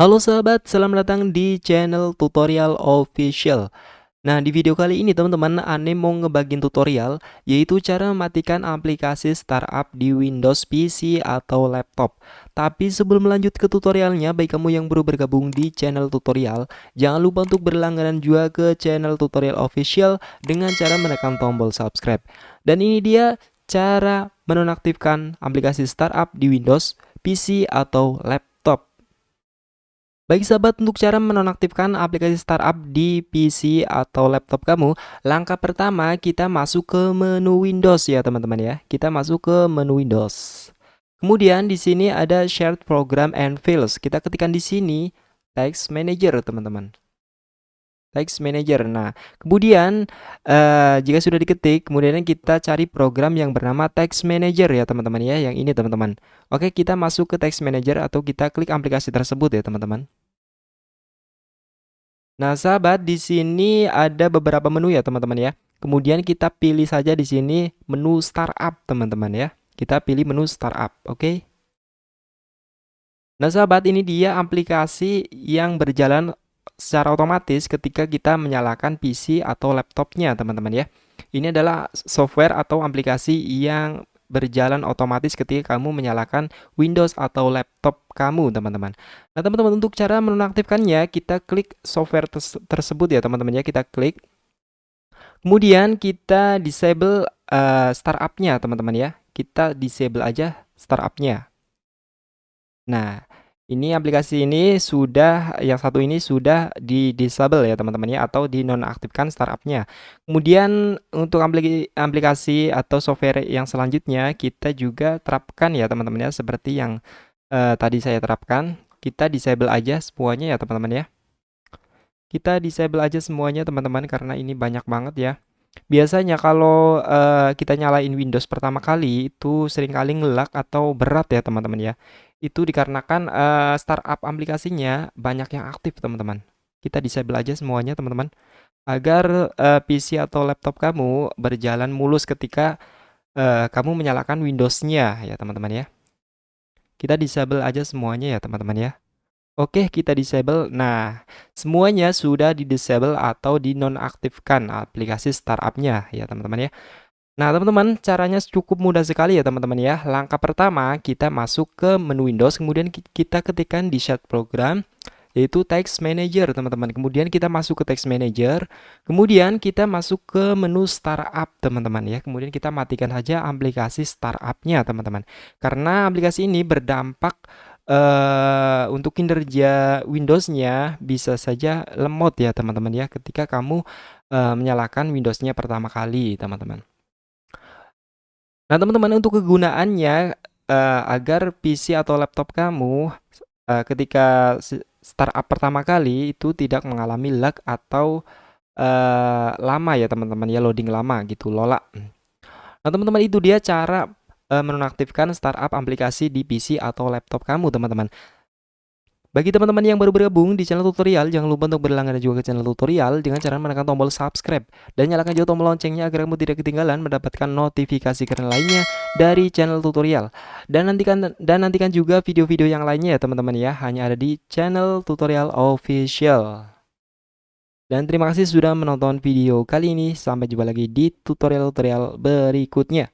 Halo sahabat, selamat datang di channel tutorial official. Nah di video kali ini teman-teman Ane mau ngebagiin tutorial Yaitu cara mematikan aplikasi startup di Windows PC atau laptop. Tapi sebelum lanjut ke tutorialnya Baik kamu yang baru bergabung di channel tutorial Jangan lupa untuk berlangganan juga ke channel tutorial official Dengan cara menekan tombol subscribe. Dan ini dia cara menonaktifkan aplikasi startup di Windows, PC, atau laptop bagi sahabat untuk cara menonaktifkan aplikasi startup di PC atau laptop kamu, langkah pertama kita masuk ke menu Windows ya teman-teman ya. Kita masuk ke menu Windows. Kemudian di sini ada Shared Program and Files. Kita ketikkan di sini Text Manager teman-teman. Text Manager. Nah, kemudian uh, jika sudah diketik, kemudian kita cari program yang bernama Text Manager ya teman-teman ya, yang ini teman-teman. Oke, kita masuk ke Text Manager atau kita klik aplikasi tersebut ya teman-teman. Nah, sahabat, di sini ada beberapa menu ya, teman-teman ya. Kemudian kita pilih saja di sini menu startup, teman-teman ya. Kita pilih menu startup, oke? Nah, sahabat, ini dia aplikasi yang berjalan secara otomatis ketika kita menyalakan PC atau laptopnya, teman-teman ya. Ini adalah software atau aplikasi yang berjalan otomatis ketika kamu menyalakan Windows atau laptop kamu, teman-teman. Nah, teman-teman untuk cara menonaktifkannya, kita klik software tersebut ya, teman-teman ya. Kita klik. Kemudian kita disable uh, startupnya, teman-teman ya. Kita disable aja startupnya. Nah, ini aplikasi ini sudah yang satu ini sudah di disable ya teman-teman ya atau dinonaktifkan startupnya. Kemudian untuk aplikasi atau software yang selanjutnya kita juga terapkan ya teman-teman ya seperti yang uh, tadi saya terapkan. Kita disable aja semuanya ya teman-teman ya. Kita disable aja semuanya teman-teman karena ini banyak banget ya. Biasanya kalau uh, kita nyalain Windows pertama kali itu sering kali ngelak atau berat ya teman-teman ya. Itu dikarenakan uh, startup aplikasinya banyak yang aktif teman-teman. Kita disable aja semuanya teman-teman agar uh, PC atau laptop kamu berjalan mulus ketika uh, kamu menyalakan Windows-nya ya teman-teman ya. Kita disable aja semuanya ya teman-teman ya. Oke, kita disable. Nah, semuanya sudah di disable atau dinonaktifkan aplikasi startupnya ya teman-teman ya. Nah, teman-teman, caranya cukup mudah sekali ya teman-teman ya. Langkah pertama, kita masuk ke menu Windows, kemudian kita ketikkan di Share Program, yaitu Text Manager teman-teman. Kemudian kita masuk ke Text Manager, kemudian kita masuk ke menu Startup teman-teman ya. Kemudian kita matikan saja aplikasi startupnya teman-teman. Karena aplikasi ini berdampak uh, untuk kinerja Windows-nya bisa saja lemot ya teman-teman ya ketika kamu uh, menyalakan Windows-nya pertama kali teman-teman. Nah teman-teman untuk kegunaannya uh, agar PC atau laptop kamu uh, ketika startup pertama kali itu tidak mengalami lag atau uh, lama ya teman-teman ya loading lama gitu lola. Nah teman-teman itu dia cara uh, menonaktifkan startup aplikasi di PC atau laptop kamu, teman-teman. Bagi teman-teman yang baru bergabung di channel tutorial, jangan lupa untuk berlangganan juga ke channel tutorial dengan cara menekan tombol subscribe dan nyalakan juga tombol loncengnya agar kamu tidak ketinggalan mendapatkan notifikasi keren lainnya dari channel tutorial. Dan nantikan dan nantikan juga video-video yang lainnya ya teman-teman ya, hanya ada di channel tutorial official. Dan terima kasih sudah menonton video kali ini. Sampai jumpa lagi di tutorial-tutorial berikutnya.